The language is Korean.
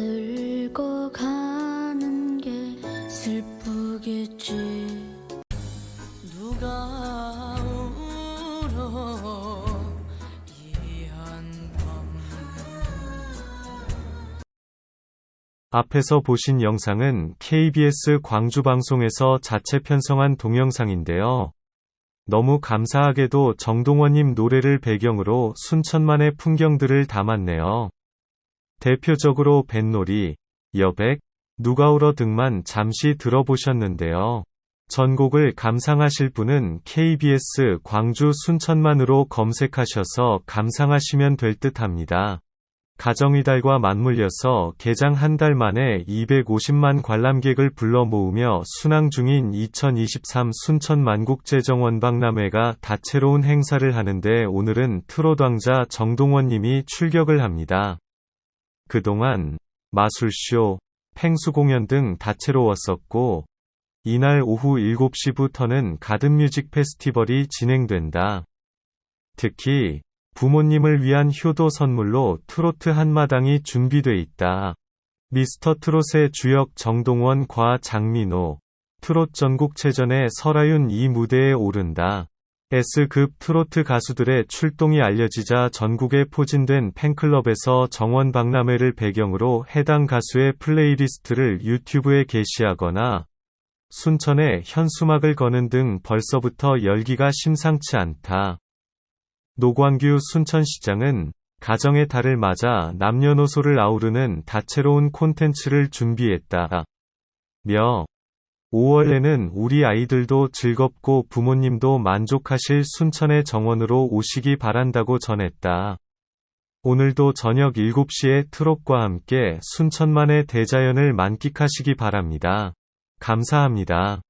들고 가는 게 슬프겠지 누가 울어 앞에서 보신 영상은 KBS 광주방송에서 자체 편성한 동영상인데요. 너무 감사하게도 정동원님 노래를 배경으로 순천만의 풍경들을 담았네요. 대표적으로 뱃놀이, 여백, 누가 울어 등만 잠시 들어보셨는데요. 전곡을 감상하실 분은 KBS 광주 순천만으로 검색하셔서 감상하시면 될 듯 합니다. 가정이달과 맞물려서 개장 한 달 만에 250만 관람객을 불러 모으며 순항 중인 2023 순천 만국제정원 박람회가 다채로운 행사를 하는데 오늘은 트롯 왕자 정동원님이 출격을 합니다. 그동안 마술쇼, 펭수 공연 등 다채로웠었고 이날 오후 7시부터는 가든 뮤직 페스티벌이 진행된다. 특히 부모님을 위한 효도 선물로 트로트 한마당이 준비돼 있다. 미스터 트롯의 주역 정동원과 장민호, 트롯 전국체전의 설하윤 이 무대에 오른다. S급 트로트 가수들의 출동이 알려지자 전국에 포진된 팬클럽에서 정원 박람회를 배경으로 해당 가수의 playlist를 유튜브에 게시하거나 순천에 현수막을 거는 등 벌써부터 열기가 심상치 않다. 노광규 순천시장은 가정의 달을 맞아 남녀노소를 아우르는 다채로운 콘텐츠를 준비했다. 며 5월에는 우리 아이들도 즐겁고 부모님도 만족하실 순천의 정원으로 오시기 바란다고 전했다. 오늘도 저녁 7시에 트롯과 함께 순천만의 대자연을 만끽하시기 바랍니다. 감사합니다.